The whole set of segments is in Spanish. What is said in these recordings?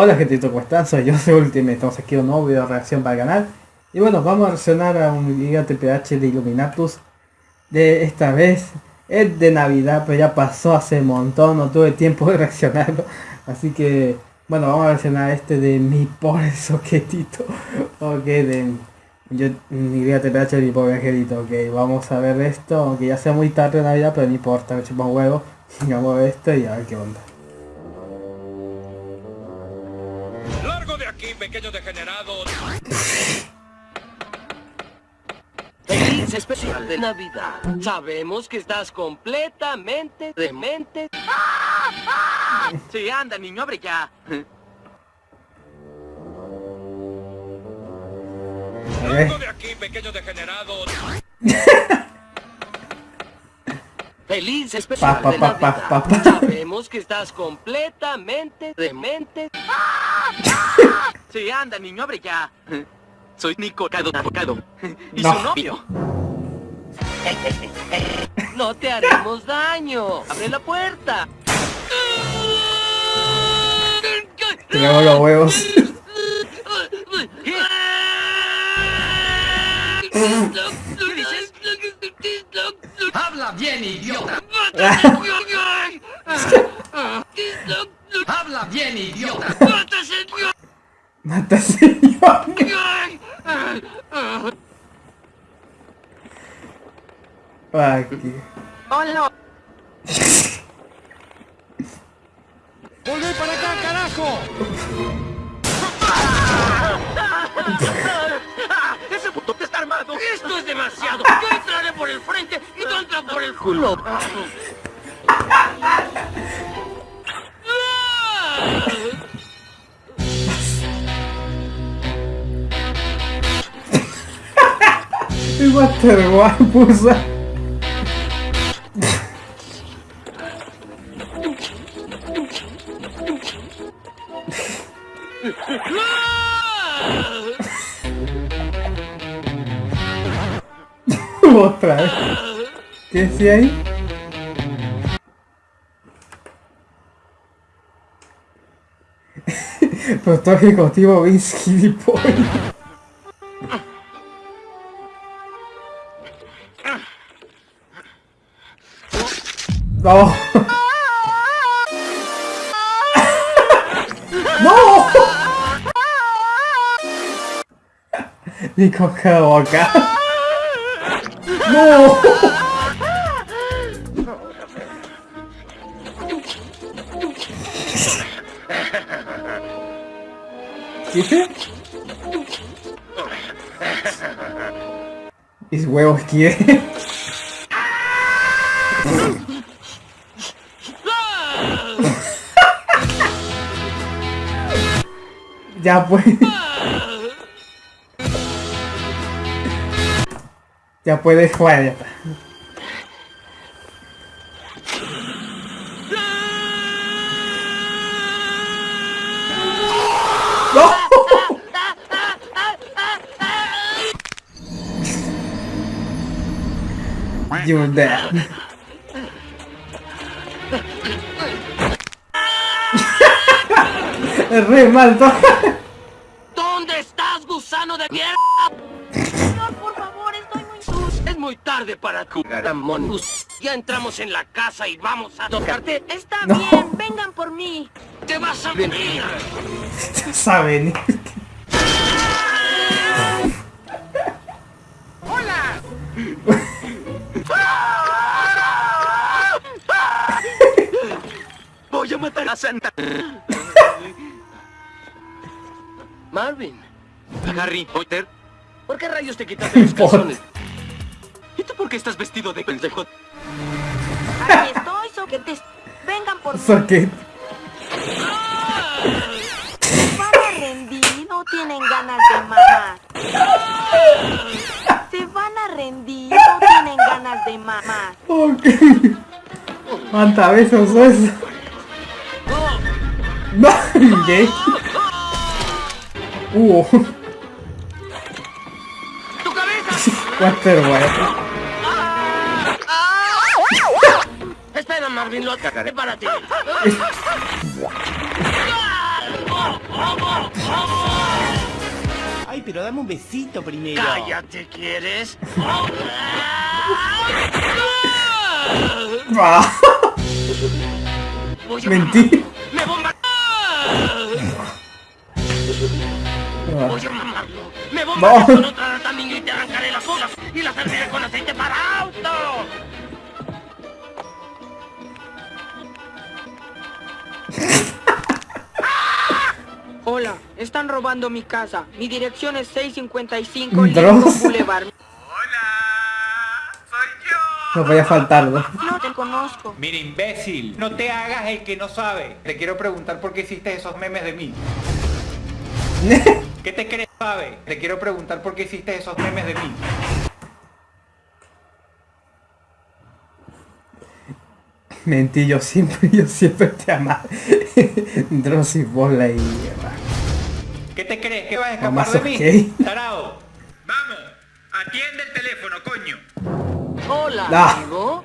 Hola gente, ¿cómo están? Soy yo, soy Ultimate, estamos aquí en un nuevo video de reacción para el canal. Y bueno, vamos a reaccionar a un Giga TPH de Illuminatus De esta vez, es de Navidad, pero ya pasó hace un montón, no tuve tiempo de reaccionarlo. Así que, bueno, vamos a reaccionar a este de mi pobre soquetito. Ok, de mi Giga TPH de mi pobre angelito. Ok, vamos a ver esto, aunque ya sea muy tarde de Navidad, pero no importa, me chupa un huevo Vamos a ver esto y a ver qué onda aquí, pequeño degenerado. Feliz especial de Navidad. Sabemos que estás completamente demente. Sí, anda, niño, abre ya. De aquí, pequeño degenerado. Feliz especial de Navidad. Sabemos que estás completamente demente. Sí, anda, niño, abre ya. Soy Nico Cado y su novio. No te haremos daño. Abre la puerta. Tenemos los huevos. Habla bien, idiota. Habla bien, idiota. Mata señor. Aquí. Hola. ¡Volvé para acá, carajo! ¡Ese puto está armado! ¡Esto es demasiado! Yo entraré por el frente y tú entras por el culo. El Waterboy puso. Otra vez. ¿Qué decía ahí? Productor ejecutivo Vince Gilipollas. No. no. Nico. No. ¿Qué? Mis huevos quieren. Ya pues. Ya puedes jugar, ya está. You're dead. es re mal ¿Dónde estás, gusano de mierda? Señor, por favor, estoy muy sucio. Es muy tarde para jugar a Monus. Ya entramos en la casa y vamos a tocarte. Está bien, vengan por mí. ¡Te vas a venir! Saben. ¡Hola! Matar a Santa. Marvin. Harry Potter. ¿Por qué rayos te quitaste los calzones? ¿Y tú por qué estás vestido de pendejo? Aquí estoy, soquetes. Vengan por. Se van a rendir, no tienen ganas de mamar. Se van a rendir, no tienen ganas de mamar. Ok. ¿Cuántas veces usó eso? No, gay. Uh. ¡Tu cabeza! Water boy. Espera, Marvin, lo cagaré para ti. pero dame un besito primero. ¡Cállate, ¿quieres? Ah, Mentí. Ah, Voy a mamarlo. ¡Me bomba No. con otra también y te arrancaré las olas y las serviré con aceite para auto! Hola, están robando mi casa. Mi dirección es 655 Dross. Lincoln Boulevard. no podía faltar, ¿no? No te conozco. Mira, imbécil, no te hagas el que no sabe. Te quiero preguntar por qué hiciste esos memes de mí. ¿Qué te crees, sabe? Te quiero preguntar por qué hiciste esos memes de mí. Mentí, yo siempre, yo siempre te amaba. Dross y bola y... ¿Qué te crees? ¿Que vas a escapar Mamá, de ¿sos mí? Tarao. Vamos, atiende el teléfono, coño. Hola, Ah. amigo.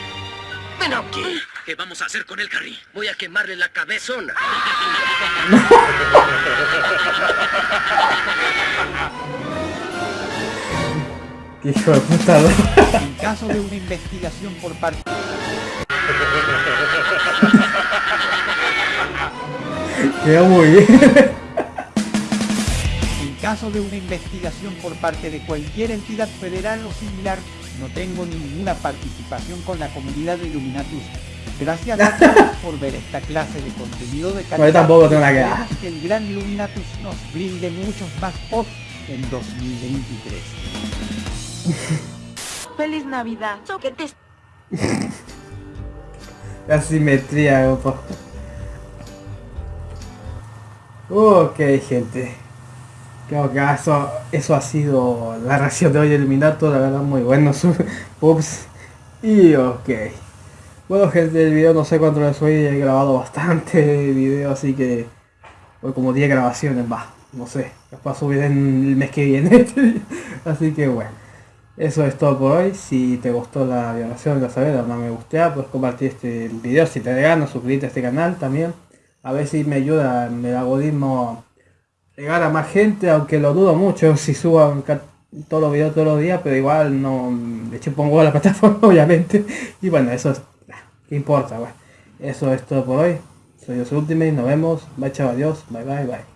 Ven aquí. ¿Qué vamos a hacer con el carril? Voy a quemarle la cabezona. Qué hijo de puta, ¿no? En caso de una investigación por parte... Quedó muy bien. En caso de una investigación por parte de cualquier entidad federal o similar, no tengo ninguna participación con la comunidad de Illuminatus. Gracias a todos por ver esta clase de contenido de calidad. Yo tampoco tengo nada que el gran Illuminatus nos brinde muchos más posts en 2023. Feliz Navidad. So que te La simetría, grupo. Ok, gente. Creo que eso, eso ha sido la reacción de hoy de Illuminato, la verdad muy bueno su Ups. Y ok. Bueno gente, el video no sé cuánto les hoy, he grabado bastante video, así que hoy como 10 grabaciones, va, no sé, capaz subir en el mes que viene. así que bueno. Eso es todo por hoy. Si te gustó la violación, ya sabes, dame me gusta, puedes compartir este video si te da ganas, suscribirte a este canal también. A ver si me ayuda el algoritmo llegar a más gente, aunque lo dudo mucho si subo ca- todos los videos todos los días, pero igual no le pongo a la plataforma, obviamente. Y bueno, eso es, ¿qué importa? Eso es todo por hoy. Soy yo Ultimate, nos vemos. Bye chao, adiós, bye bye bye.